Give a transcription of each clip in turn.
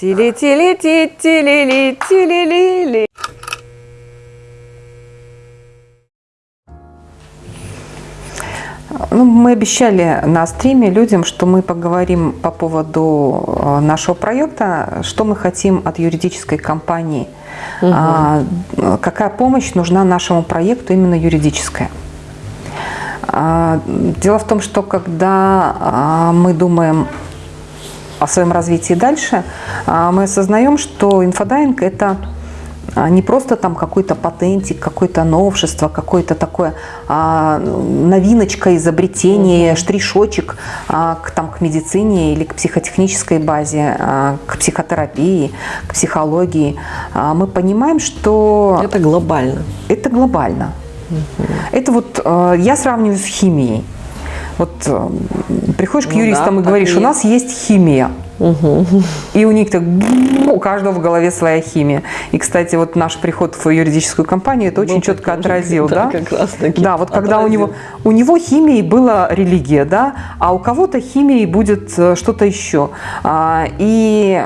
Тили-тили-ти-тили-ли-тили-ли-ли. Ну, мы обещали на стриме людям, что мы поговорим по поводу э, нашего проекта, что мы хотим от юридической компании, угу. какая помощь нужна нашему проекту именно юридическая. А, дело в том, что когда а, мы думаем о своем развитии дальше, мы осознаем, что инфодайинг – это а не просто там какой-то патентик, какое-то новшество, какое-то такое а, новиночка, изобретение, штришочек а, к, там, к медицине или к психотехнической базе, а, к психотерапии, к психологии. А, мы понимаем, что... Это глобально. Это глобально. Угу. Это вот а, я сравниваю с химией. Вот а, приходишь к ну, юристам да, и говоришь, у нас есть химия. Угу. И у них так, у каждого в голове своя химия. И, кстати, вот наш приход в юридическую компанию это очень Был четко отразил. Да, да? как раз таки. Да, вот когда у него, у него химией была религия, да, а у кого-то химией будет э, что-то еще. А, и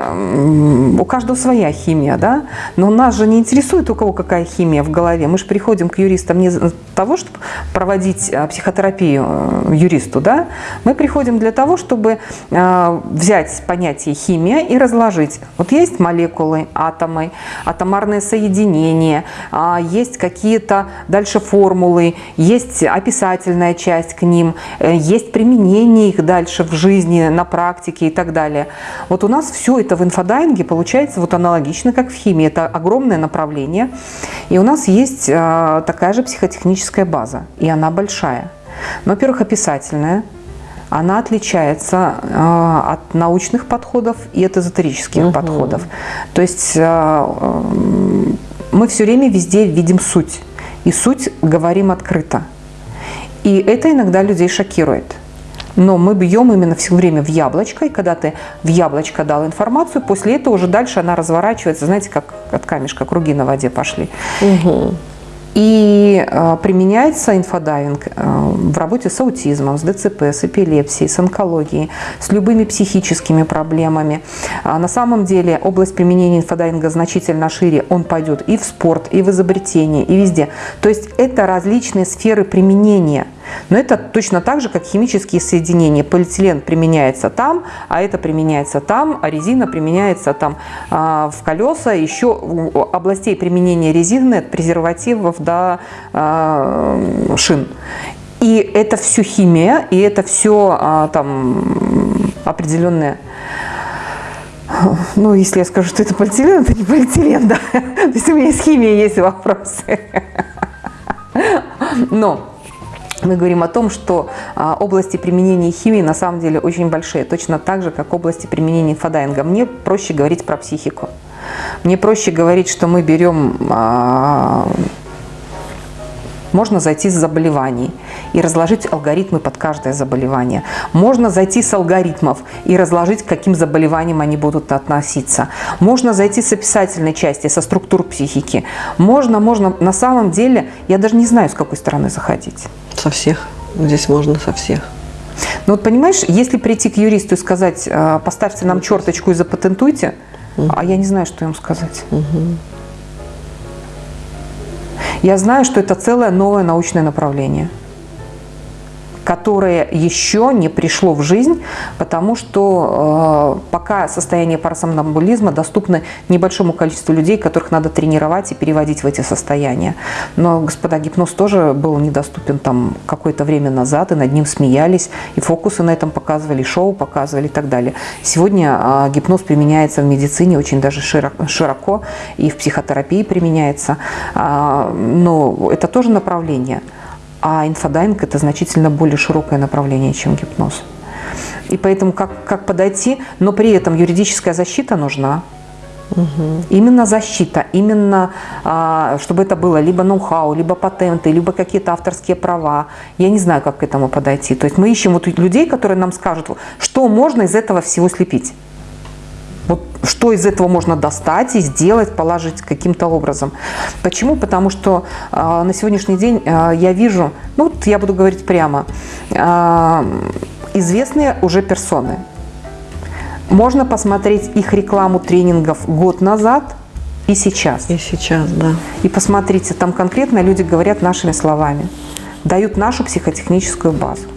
у каждого своя химия, да. Но нас же не интересует, у кого какая химия в голове. Мы же приходим к юристам не для того, чтобы проводить э, психотерапию э, юристу, да. Мы приходим для того, чтобы взять понятие понятие химия и разложить. Вот есть молекулы, атомы, атомарные соединения, а, есть какие-то дальше формулы, есть описательная часть к ним, э, есть применение их дальше в жизни, на практике и так далее. Вот у нас все это в инфодайинге получается вот аналогично, как в химии. Это огромное направление. И у нас есть а, такая же психотехническая база, и она большая. Ну, во-первых, описательная, она отличается э, от научных подходов и от эзотерических угу. подходов. То есть э, мы все время везде видим суть. И суть говорим открыто. И это иногда людей шокирует. Но мы бьем именно все время в яблочко, и когда ты в яблочко дал информацию, после этого уже дальше она разворачивается, знаете, как от камешка круги на воде пошли. Угу. И э, применяется инфодайвинг э, в работе с аутизмом, с ДЦП, с эпилепсией, с онкологией, с любыми психическими проблемами. А на самом деле область применения инфодайвинга значительно шире. Он пойдет и в спорт, и в изобретение, и везде. То есть это различные сферы применения. Но это точно так же, как химические соединения. Полиэтилен применяется там, а это применяется там, а резина применяется там а, в колеса. Еще областей применения резины от презервативов до а, шин. И это все химия, и это все а, там определенные ну, если я скажу, что это полиэтилен, это не полиэтилен, да. То есть у меня с химией есть вопросы. Но мы говорим о том, что а, области применения химии на самом деле очень большие, точно так же, как области применения инфодайинга. Мне проще говорить про психику. Мне проще говорить, что мы берем а, можно зайти с заболеваний и разложить алгоритмы под каждое заболевание. Можно зайти с алгоритмов и разложить, к каким заболеваниям они будут относиться. Можно зайти с описательной части, со структур психики. Можно, можно. На самом деле, я даже не знаю, с какой стороны заходить. Со всех. Здесь можно со всех. Ну вот понимаешь, если прийти к юристу и сказать, «А, поставьте нам черточку и запатентуйте, угу. а я не знаю, что им сказать. Угу. Я знаю, что это целое новое научное направление которое еще не пришло в жизнь, потому что э, пока состояние парасомнамбулизма доступно небольшому количеству людей, которых надо тренировать и переводить в эти состояния. Но, господа, гипноз тоже был недоступен там какое-то время назад, и над ним смеялись, и фокусы на этом показывали, шоу показывали и так далее. Сегодня э, гипноз применяется в медицине очень даже широко, широко и в психотерапии применяется, э, но это тоже направление – а инфодайинг – это значительно более широкое направление, чем гипноз. И поэтому как, как подойти, но при этом юридическая защита нужна. Угу. Именно защита, именно а, чтобы это было либо ноу-хау, либо патенты, либо какие-то авторские права. Я не знаю, как к этому подойти. То есть мы ищем вот людей, которые нам скажут, что можно из этого всего слепить. Что из этого можно достать и сделать, положить каким-то образом. Почему? Потому что э, на сегодняшний день э, я вижу, ну вот я буду говорить прямо, э, известные уже персоны. Можно посмотреть их рекламу тренингов год назад и сейчас. И сейчас, да. И посмотрите, там конкретно люди говорят нашими словами, дают нашу психотехническую базу.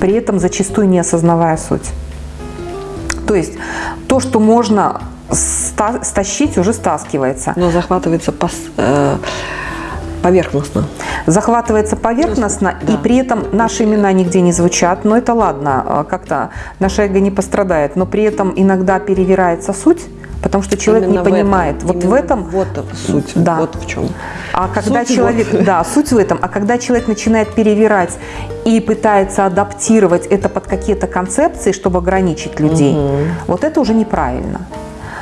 При этом зачастую не осознавая суть. То есть то, что можно ста- стащить, уже стаскивается. Но захватывается пос, э, поверхностно. захватывается поверхностно, Да. и при этом наши имена нигде не звучат. Но это ладно, а, как-то наше эго не пострадает. Но при этом иногда перевирается суть, потому что человек Именно не в этом, понимает. вот в именно этом Вот суть. Да. Вот в чем. А когда Суть человек, вот. да, суть в этом, а когда человек начинает перевирать и пытается адаптировать это под какие-то концепции, чтобы ограничить людей, вот это уже неправильно.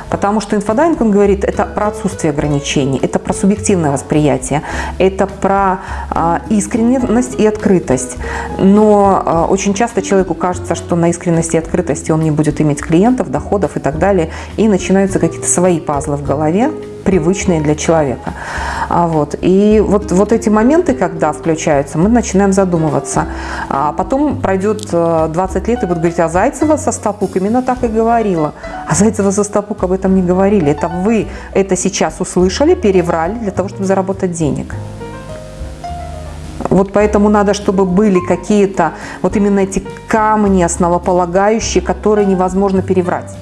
Потому что инфодайвинг, он говорит, это про отсутствие ограничений, это про субъективное восприятие, это про а, искренность и открытость. Но а, очень часто человеку кажется, что на искренности и открытости он не будет иметь клиентов, доходов и так далее, и начинаются какие-то свои пазлы в голове, привычные для человека. А вот. И вот, вот эти моменты, когда включаются, мы начинаем задумываться. А потом пройдет э, 20 лет и будут говорить, а Зайцева со Стапук именно так и говорила. А Зайцева со Стапук об этом не говорили. Это вы это сейчас услышали, переврали для того, чтобы заработать денег. Вот поэтому надо, чтобы были какие-то вот именно эти камни основополагающие, которые невозможно переврать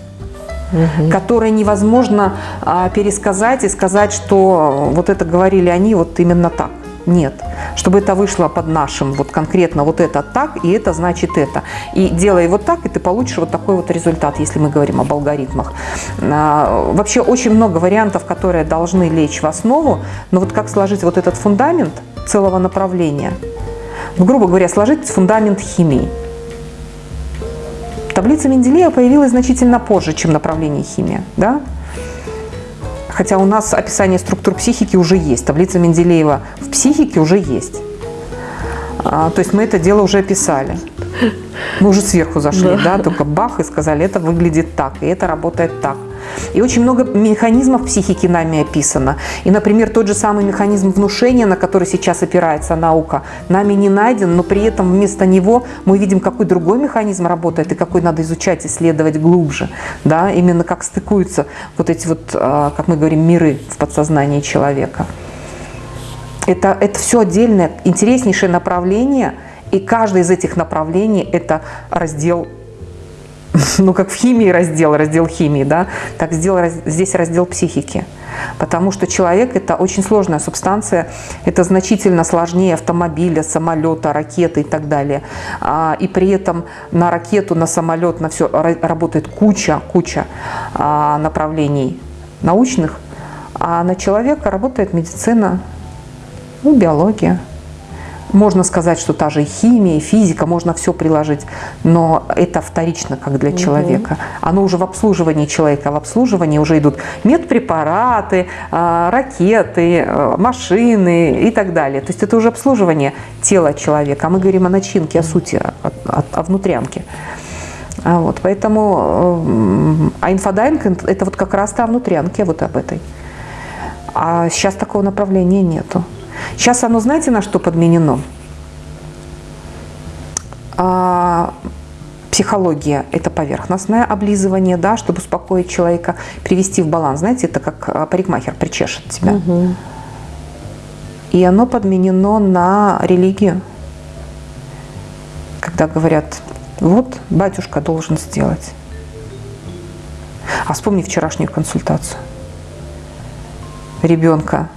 которые невозможно а, пересказать и сказать, что вот это говорили они вот именно так. Нет. Чтобы это вышло под нашим, вот конкретно вот это так, и это значит это. И делай вот так, и ты получишь вот такой вот результат, если мы говорим об алгоритмах. А, Вообще очень много вариантов, которые должны лечь в основу, но вот как сложить вот этот фундамент целого направления? Ну, грубо говоря, сложить фундамент химии. Таблица Менделеева появилась значительно позже, чем направление химия. Да? Хотя у нас описание структур психики уже есть. Таблица Менделеева в психике уже есть. А, то есть мы это дело уже описали. Мы уже сверху зашли, да. только бах и сказали, это выглядит так, и это работает так. И очень много механизмов психики нами описано. И, например, тот же самый механизм внушения, на который сейчас опирается наука, нами не найден, но при этом вместо него мы видим, какой другой механизм работает и какой надо изучать, исследовать глубже. Да? Именно как стыкуются вот эти вот, а, как мы говорим, миры в подсознании человека. Это, это все отдельное, интереснейшее направление, и каждое из этих направлений – это раздел ну, как в химии раздел, раздел химии, да, так сделал здесь раздел психики. Потому что человек – это очень сложная субстанция, это значительно сложнее автомобиля, самолета, ракеты и так далее. А, И при этом на ракету, на самолет, на все работает куча, куча а, направлений научных, а на человека работает медицина, ну, биология. Можно сказать, что та же химия, физика, можно все приложить, но это вторично, как для человека. Оно уже в обслуживании человека, в обслуживании уже идут медпрепараты, а, ракеты, а, машины и так далее. То есть это уже обслуживание тела человека, а мы говорим о начинке, о сути, о, о- о внутрянке. А вот, поэтому, м, а инфодайвинг – это вот как раз та внутрянки, вот об этой. А сейчас такого направления нету. Сейчас оно, знаете, на что подменено? А, психология – это поверхностное облизывание, да, чтобы успокоить человека, привести в баланс. Знаете, это как а, парикмахер причешет тебя. И оно подменено на религию. Когда говорят, вот батюшка должен сделать. А вспомни вчерашнюю консультацию. Ребенка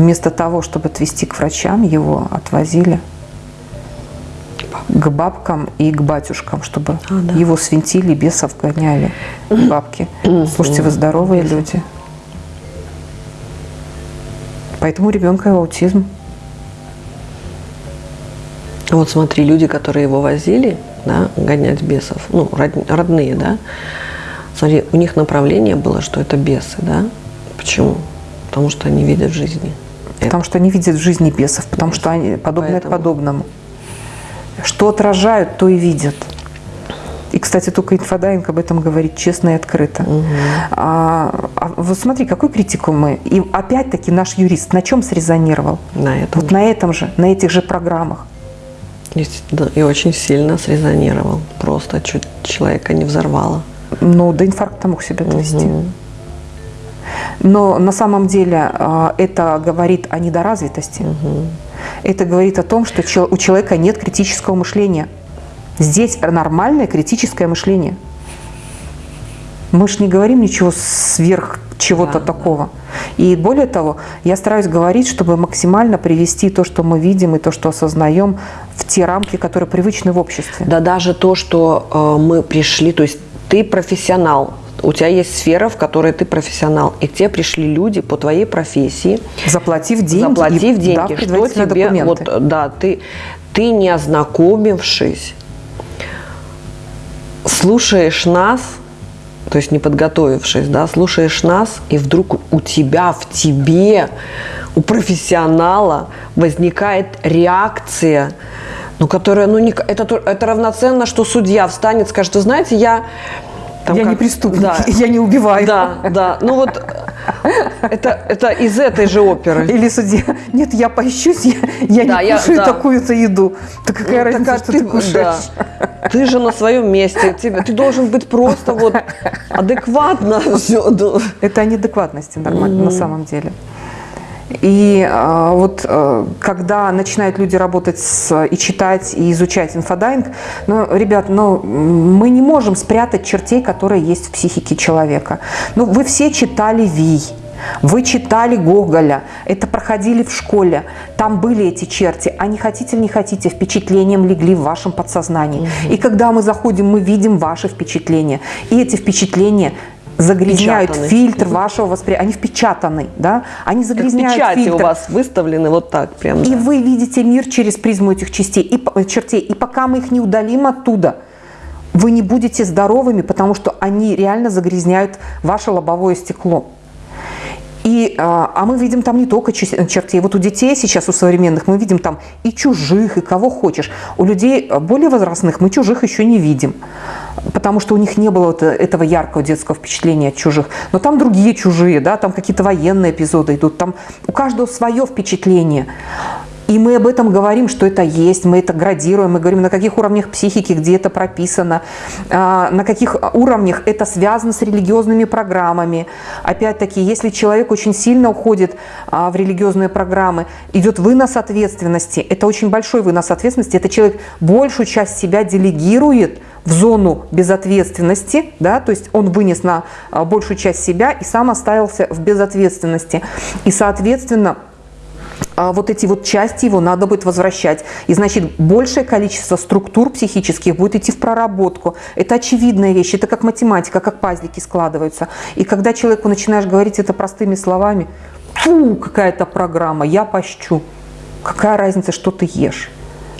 вместо того, чтобы отвезти к врачам, его отвозили к бабкам и к батюшкам, чтобы А, да. его свинтили, бесов гоняли. Бабки. Слушайте, вы здоровые люди. Поэтому у ребенка аутизм. Вот смотри, люди, которые его возили, да, гонять бесов, ну, род- родные, да, смотри, у них направление было, что это бесы, да. Почему? Потому что они видят в жизни. Потому что они видят в жизни бесов, потому что они подобное Поэтому. подобному. Что отражают, то и видят. И, кстати, только инфодайвинг об этом говорит честно и открыто. А, а вот смотри, какой критику мы. И опять-таки наш юрист на чем срезонировал? На этом. Вот на этом же, на этих же программах. И, да, и очень сильно срезонировал. Просто чуть человека не взорвало. Ну, до инфаркта мог себя довести. Угу. Но на самом деле а, это говорит о недоразвитости. Угу. Это говорит о том, что у человека нет критического мышления. Здесь нормальное критическое мышление. Мы же не говорим ничего сверх чего-то да, такого. Да. И более того, я стараюсь говорить, чтобы максимально привести то, что мы видим и то, что осознаем, в те рамки, которые привычны в обществе. Да даже то, что э, мы пришли, то есть ты профессионал, у тебя есть сфера, в которой ты профессионал, и к тебе пришли люди по твоей профессии, заплатив деньги, заплатив деньги, что тебе, документы. вот, да, ты, ты не ознакомившись, слушаешь нас, то есть не подготовившись, да, слушаешь нас, и вдруг у тебя, в тебе, у профессионала возникает реакция, ну, которая, ну, не, это, это равноценно, что судья встанет, скажет, вы знаете, я там я как... не преступник, да. я не убиваю. Да, да. Ну вот это, это из этой же оперы. Или судья, нет, я пощусь, я, я да, не я, кушаю да. такую-то еду. Так какая ну, разница, что ты, ты кушаешь? Да. Ты же на своем месте, тебе, ты должен быть просто вот адекватно все. Это о неадекватности нормально mm. на самом деле. И э, вот э, когда начинают люди работать с, и читать, и изучать инфодайвинг, ну, ребят, ну, мы не можем спрятать чертей, которые есть в психике человека. Ну, вы все читали «Вий», вы читали Гоголя, это проходили в школе, там были эти черти, а не хотите, не хотите, впечатлением легли в вашем подсознании. Угу. И когда мы заходим, мы видим ваши впечатления. И эти впечатления загрязняют Печатаны. фильтр вашего восприятия. Они впечатаны, да? Они загрязняют как печати фильтр. у вас выставлены вот так прям. И да. вы видите мир через призму этих частей и чертей. И пока мы их не удалим оттуда, вы не будете здоровыми, потому что они реально загрязняют ваше лобовое стекло. И, а, а мы видим там не только чертей. Вот у детей сейчас, у современных, мы видим там и чужих, и кого хочешь. У людей более возрастных мы чужих еще не видим потому что у них не было вот этого яркого детского впечатления от чужих. Но там другие чужие, да, там какие-то военные эпизоды идут, там у каждого свое впечатление. И мы об этом говорим, что это есть, мы это градируем, мы говорим, на каких уровнях психики, где это прописано, а, на каких уровнях это связано с религиозными программами. Опять-таки, если человек очень сильно уходит а, в религиозные программы, идет вынос ответственности, это очень большой вынос ответственности, это человек большую часть себя делегирует в зону безответственности, да, то есть он вынес на а, большую часть себя и сам остался в безответственности. И, соответственно, вот эти вот части его надо будет возвращать. И значит, большее количество структур психических будет идти в проработку. Это очевидная вещь, это как математика, как пазлики складываются. И когда человеку начинаешь говорить это простыми словами, фу, какая-то программа, я пощу. Какая разница, что ты ешь?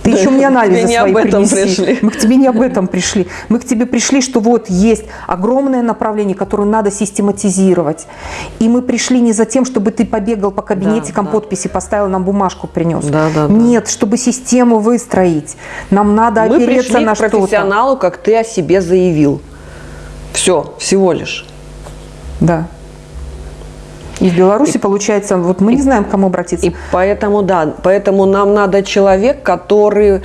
Ты еще мне анализы не свои об этом принеси. Пришли. Мы к тебе не об этом пришли. Мы к тебе пришли, что вот есть огромное направление, которое надо систематизировать. И мы пришли не за тем, чтобы ты побегал по кабинетикам, да, подписи поставил, нам бумажку принес. Да, да, Нет, да. чтобы систему выстроить. Нам надо мы опереться на что-то. Пришли профессионалу, как ты о себе заявил. Все, всего лишь. Да. И в Беларуси, и, получается, вот мы и, не знаем, к кому обратиться. И поэтому, да, поэтому нам надо человек, который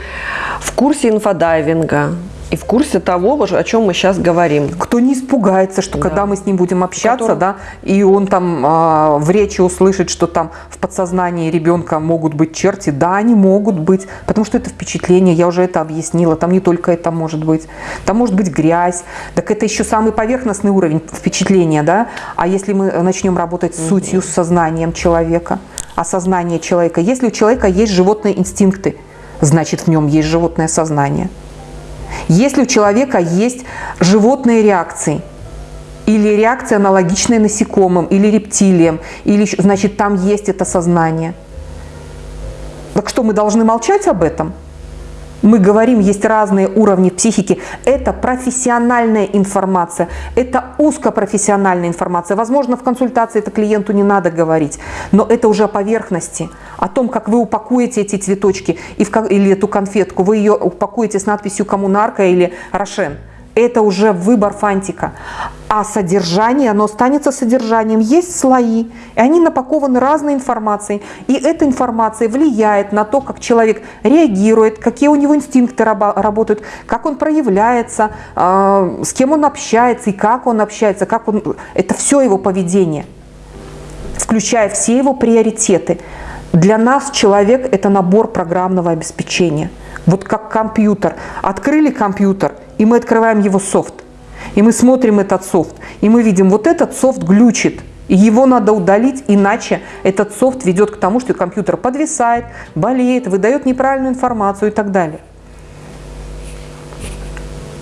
в курсе инфодайвинга, и в курсе того, о чем мы сейчас говорим. Кто не испугается, что да. когда мы с ним будем общаться, Который... да, и он там э, в речи услышит, что там в подсознании ребенка могут быть черти, да, они могут быть, потому что это впечатление, я уже это объяснила, там не только это может быть, там может быть грязь, так это еще самый поверхностный уровень впечатления, да, а если мы начнем работать с сутью, с сознанием человека, осознание человека, если у человека есть животные инстинкты, значит в нем есть животное сознание – если у человека есть животные реакции, или реакция аналогичная насекомым, или рептилиям, или, значит, там есть это сознание. Так что, мы должны молчать об этом? Мы говорим, есть разные уровни психики. Это профессиональная информация, это узкопрофессиональная информация. Возможно, в консультации это клиенту не надо говорить, но это уже о поверхности, о том, как вы упакуете эти цветочки и или эту конфетку. Вы ее упакуете с надписью «Коммунарка» или «Рошен». Это уже выбор фантика. А содержание, оно останется содержанием. Есть слои, и они напакованы разной информацией. И эта информация влияет на то, как человек реагирует, какие у него инстинкты работают, как он проявляется, а, с кем он общается и как он общается. Как он... Это все его поведение, включая все его приоритеты. Для нас человек – это набор программного обеспечения. Вот как компьютер. Открыли компьютер, и мы открываем его софт. И мы смотрим этот софт, и мы видим, вот этот софт глючит, и его надо удалить, иначе этот софт ведет к тому, что компьютер подвисает, болеет, выдает неправильную информацию и так далее.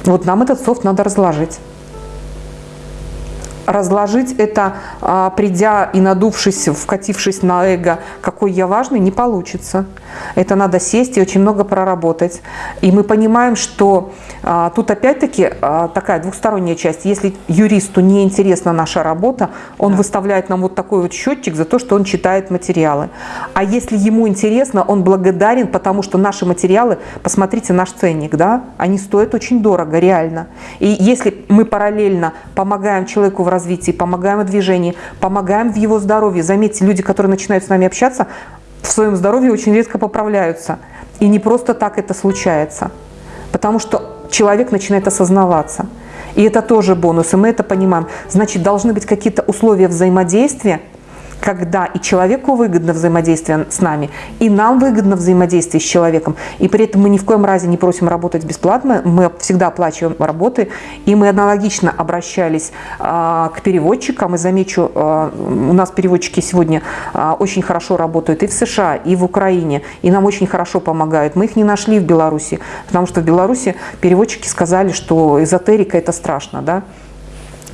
Вот нам этот софт надо разложить. Разложить это, а, придя и надувшись, вкатившись на эго, какой я важный, не получится. Это надо сесть и очень много проработать. И мы понимаем, что а, тут опять-таки а, такая двухсторонняя часть. Если юристу не интересна наша работа, он да. выставляет нам вот такой вот счетчик за то, что он читает материалы. А если ему интересно, он благодарен, потому что наши материалы, посмотрите наш ценник, да, они стоят очень дорого, реально. И если мы параллельно помогаем человеку в развитии, помогаем в движении, помогаем в его здоровье, заметьте, люди, которые начинают с нами общаться, в своем здоровье очень редко поправляются. И не просто так это случается. Потому что человек начинает осознаваться. И это тоже бонус, и мы это понимаем. Значит, должны быть какие-то условия взаимодействия, когда и человеку выгодно взаимодействие с нами, и нам выгодно взаимодействие с человеком. И при этом мы ни в коем разе не просим работать бесплатно, мы всегда оплачиваем работы. И мы аналогично обращались а, к переводчикам. И замечу, а, у нас переводчики сегодня а, очень хорошо работают и в США, и в Украине. И нам очень хорошо помогают. Мы их не нашли в Беларуси, потому что в Беларуси переводчики сказали, что эзотерика это страшно. Да?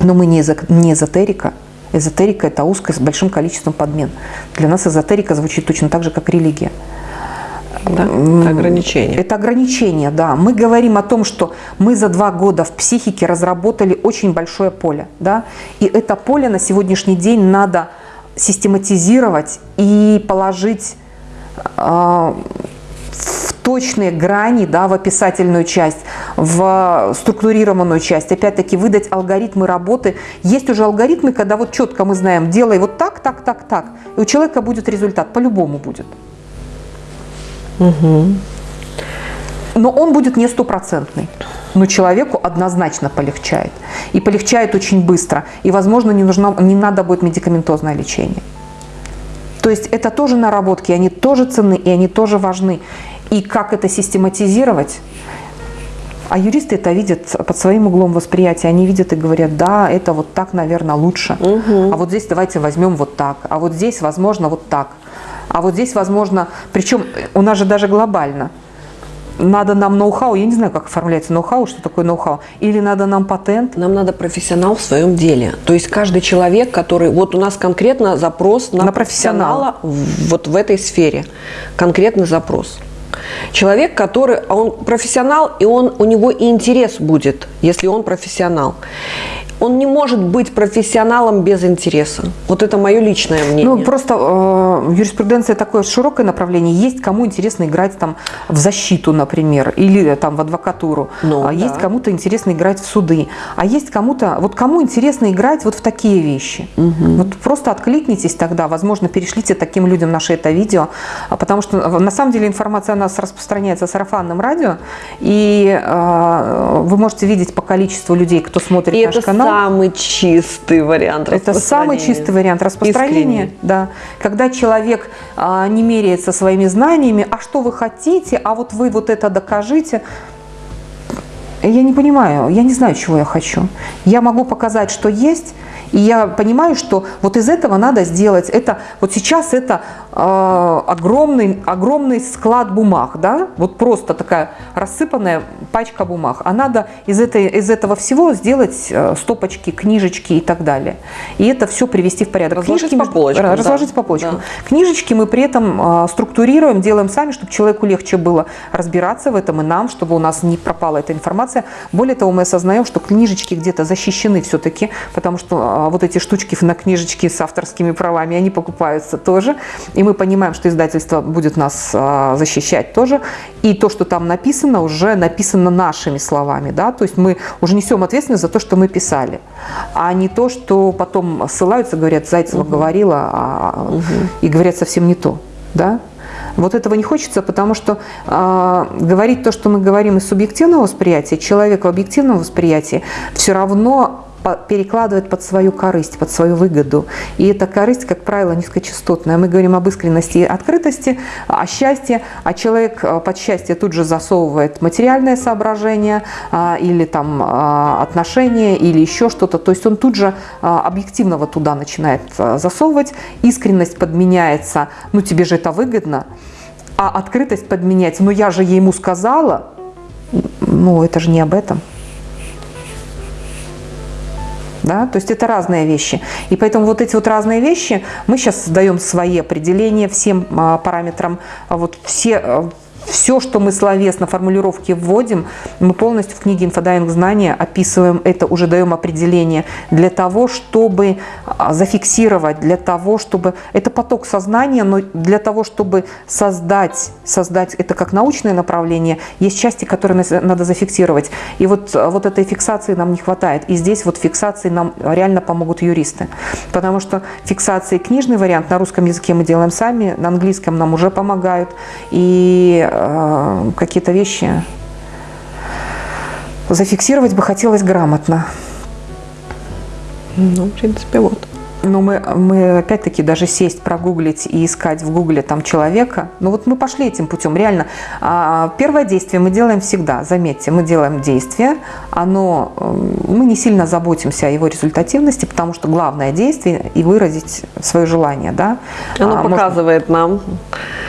Но мы не эзотерика. Эзотерика – это узкая с большим количеством подмен. Для нас эзотерика звучит точно так же, как религия. Да, это ограничение. Это ограничение, да. Мы говорим о том, что мы за два года в психике разработали очень большое поле. Да? И это поле на сегодняшний день надо систематизировать и положить э, точные грани да, в описательную часть, в структурированную часть. Опять-таки выдать алгоритмы работы. Есть уже алгоритмы, когда вот четко мы знаем, делай вот так, так, так, так. И у человека будет результат, по-любому будет. Угу. Но он будет не стопроцентный. Но человеку однозначно полегчает. И полегчает очень быстро. И, возможно, не, нужно, не надо будет медикаментозное лечение. То есть это тоже наработки, они тоже ценны и они тоже важны и как это систематизировать. А юристы это видят под своим углом восприятия. Они видят и говорят, да, это вот так, наверное, лучше. Угу. А вот здесь давайте возьмем вот так. А вот здесь, возможно, вот так. А вот здесь, возможно, причем у нас же даже глобально. Надо нам ноу-хау, я не знаю, как оформляется ноу-хау, что такое ноу-хау. Или надо нам патент? Нам надо профессионал в своем деле. То есть каждый человек, который... Вот у нас конкретно запрос на, на профессионала, профессионала вот в этой сфере. Конкретный запрос. Человек, который, а он профессионал, и он, у него и интерес будет, если он профессионал он не может быть профессионалом без интереса. Вот это мое личное мнение. Ну, просто э, юриспруденция такое широкое направление. Есть кому интересно играть там в защиту, например, или там в адвокатуру. Ну, а да. Есть кому-то интересно играть в суды. А есть кому-то, вот кому интересно играть вот в такие вещи. Угу. Вот просто откликнитесь тогда, возможно, перешлите таким людям наше это видео, а потому что э, на самом деле информация о нас распространяется сарафанным радио, и э, вы можете видеть по количеству людей, кто смотрит и наш канал самый чистый вариант Это самый чистый вариант распространения. Да. Когда человек а, не меряется своими знаниями, а что вы хотите, а вот вы вот это докажите. Я не понимаю, я не знаю, чего я хочу. Я могу показать, что есть, и я понимаю, что вот из этого надо сделать. Это, вот сейчас это огромный, огромный склад бумаг, да? вот просто такая рассыпанная пачка бумаг. А надо из, этой, из этого всего сделать э, стопочки, книжечки и так далее. И это все привести в порядок. Разложить Книжки, по полочкам. Разложить да. по полочкам. Да. Книжечки мы при этом э, структурируем, делаем сами, чтобы человеку легче было разбираться в этом и нам, чтобы у нас не пропала эта информация. Более того, мы осознаем, что книжечки где-то защищены все-таки, потому что а вот эти штучки на книжечке с авторскими правами, они покупаются тоже. И мы понимаем, что издательство будет нас а, защищать тоже, и то, что там написано, уже написано нашими словами, да, то есть мы уже несем ответственность за то, что мы писали, а не то, что потом ссылаются, говорят, Зайцева угу. говорила, а, угу. и говорят совсем не то, да. Вот этого не хочется, потому что э, говорить то, что мы говорим из субъективного восприятия, человек в объективном восприятии все равно перекладывает под свою корысть, под свою выгоду. И эта корысть, как правило, низкочастотная. Мы говорим об искренности и открытости, о счастье, а человек э, под счастье тут же засовывает материальное соображение а, или там а, отношения, или еще что-то. То есть он тут же объективного туда начинает засовывать. Искренность подменяется, ну тебе же это выгодно, а открытость подменяется, ну я же ему сказала, ну это же не об этом. Да? То есть это разные вещи. И поэтому вот эти вот разные вещи, мы сейчас даем свои определения всем а, параметрам. А вот все а, все, что мы словесно формулировки вводим, мы полностью в книге «Инфодайвинг знания» описываем это, уже даем определение для того, чтобы а, зафиксировать, для того, чтобы... Это поток сознания, но для того, чтобы создать, создать это как научное направление, есть части, которые надо зафиксировать. И вот, а, вот этой фиксации нам не хватает. И здесь вот фиксации нам реально помогут юристы. Потому что фиксации книжный вариант на русском языке мы делаем сами, на английском нам уже помогают. И Э, какие-то вещи зафиксировать бы хотелось грамотно. Ну, в принципе, вот. Но мы, мы опять-таки даже сесть, прогуглить и искать в гугле там человека. Ну вот мы пошли этим путем. Реально, а, первое действие мы делаем всегда. Заметьте, мы делаем действие. Оно, мы не сильно заботимся о его результативности, потому что главное действие и выразить свое желание. Да? Оно а, показывает может... нам.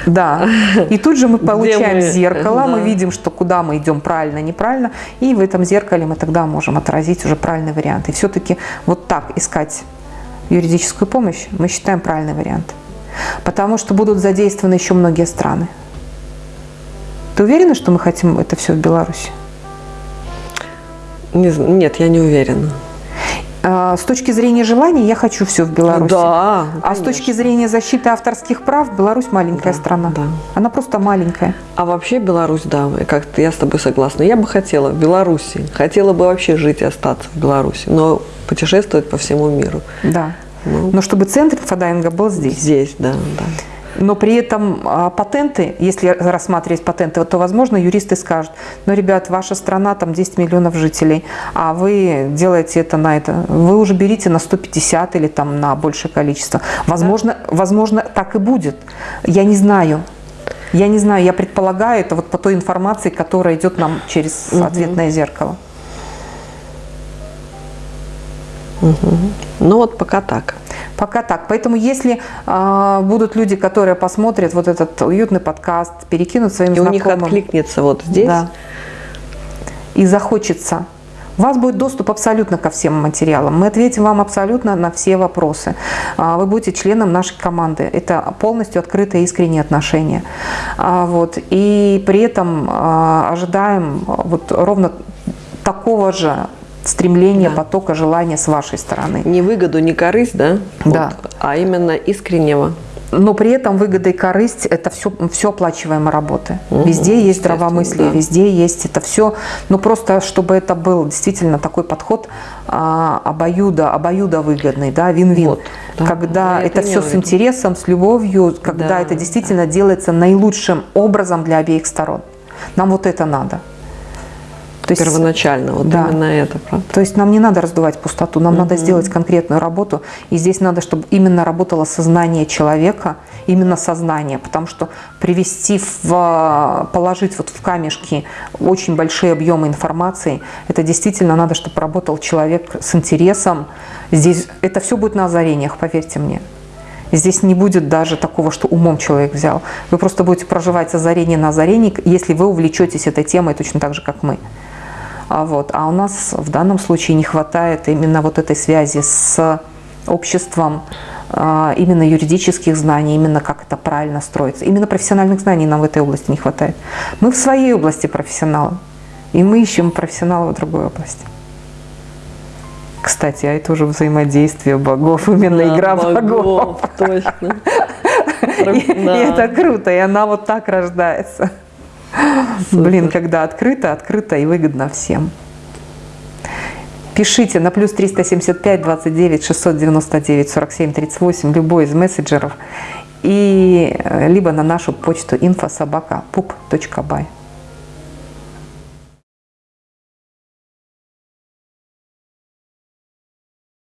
Да. И тут же мы получаем мы... зеркало, да. мы видим, что куда мы идем правильно, неправильно. И в этом зеркале мы тогда можем отразить уже правильный вариант. И все-таки вот так искать юридическую помощь, мы считаем правильный вариант. Потому что будут задействованы еще многие страны. Ты уверена, что мы хотим это все в Беларуси? Не, нет, я не уверена. А, с точки зрения желаний я хочу все в Беларуси. Да. А с точки зрения защиты авторских прав Беларусь маленькая да, страна. Да. Она просто маленькая. А вообще Беларусь, да, как-то я с тобой согласна. Я бы хотела в Беларуси, хотела бы вообще жить и остаться в Беларуси, но путешествовать по всему миру. Да. Ну, Но чтобы центр фадайинга был здесь. Здесь, да, да. Но при этом а, патенты, если рассматривать патенты, то, возможно, юристы скажут, ну, ребят, ваша страна, там 10 миллионов жителей, а вы делаете это на это, вы уже берите на 150 или там на большее количество. Возможно, да. возможно так и будет. Я не знаю. Я не знаю, я предполагаю это вот по той информации, которая идет нам через угу. ответное зеркало. Угу. Ну вот пока так. Пока так. Поэтому если э, будут люди, которые посмотрят вот этот уютный подкаст, перекинут своим и знакомым. у них откликнется вот здесь. Да, и захочется. У вас будет доступ абсолютно ко всем материалам. Мы ответим вам абсолютно на все вопросы. А, вы будете членом нашей команды. Это полностью открытые искренние отношения. А, вот. И при этом ожидаем вот ровно такого же стремление, да. потока желания с вашей стороны. Не выгоду, не корысть, да? Да. Вот, а именно искреннего. Но при этом выгода и корысть – это все, все оплачиваемые работы. Угу, везде есть здравомыслие, да. везде есть это все. Но просто, чтобы это был действительно такой подход а, обоюдо, обоюдо выгодный, да, вин-вин. Вот, да, когда это, это все с интересом, с любовью, когда да, это действительно да. делается наилучшим образом для обеих сторон. Нам вот это надо. То есть, Первоначально, вот да. именно это, правда? То есть нам не надо раздувать пустоту, нам угу. надо сделать конкретную работу. И здесь надо, чтобы именно работало сознание человека, именно сознание, потому что привести в, положить вот в камешки очень большие объемы информации, это действительно надо, чтобы работал человек с интересом. Здесь это все будет на озарениях, поверьте мне. Здесь не будет даже такого, что умом человек взял. Вы просто будете проживать озарение на озарении, если вы увлечетесь этой темой точно так же, как мы. А, вот. а у нас в данном случае не хватает именно вот этой связи с обществом, а, именно юридических знаний, именно как это правильно строится. Именно профессиональных знаний нам в этой области не хватает. Мы в своей области профессионалы, и мы ищем профессионала в другой области. Кстати, а это уже взаимодействие богов, именно да, игра богов. богов. Точно. И, Да. и это круто, и она вот так рождается. Блин, когда открыто, открыто и выгодно всем. Пишите на плюс 375 29 699 47 38 любой из мессенджеров и э, либо на нашу почту инфособака pup.by.